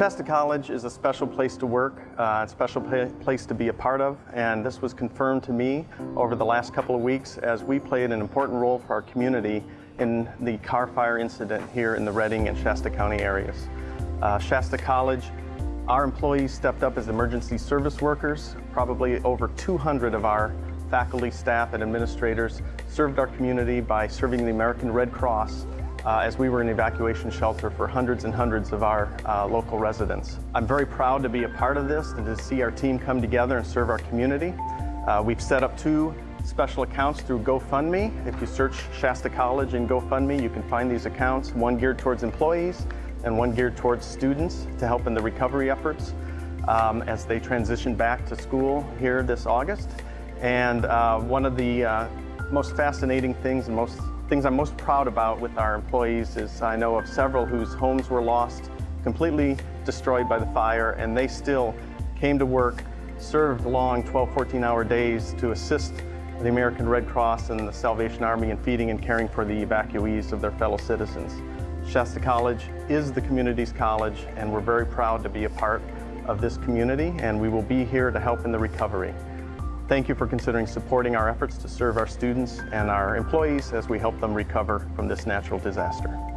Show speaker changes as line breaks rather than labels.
Shasta College is a special place to work, uh, a special place to be a part of, and this was confirmed to me over the last couple of weeks as we played an important role for our community in the Carr fire incident here in the Redding and Shasta County areas. Uh, Shasta College, our employees stepped up as emergency service workers. Probably over 200 of our faculty, staff, and administrators served our community by serving the American Red Cross uh, as we were an evacuation shelter for hundreds and hundreds of our uh, local residents. I'm very proud to be a part of this and to see our team come together and serve our community. Uh, we've set up two special accounts through GoFundMe. If you search Shasta College in GoFundMe, you can find these accounts, one geared towards employees and one geared towards students to help in the recovery efforts um, as they transition back to school here this August. And uh, one of the uh, most fascinating things and most things I'm most proud about with our employees is I know of several whose homes were lost, completely destroyed by the fire, and they still came to work, served long 12, 14 hour days to assist the American Red Cross and the Salvation Army in feeding and caring for the evacuees of their fellow citizens. Shasta College is the community's college, and we're very proud to be a part of this community, and we will be here to help in the recovery. Thank you for considering supporting our efforts to serve our students and our employees as we help them recover from this natural disaster.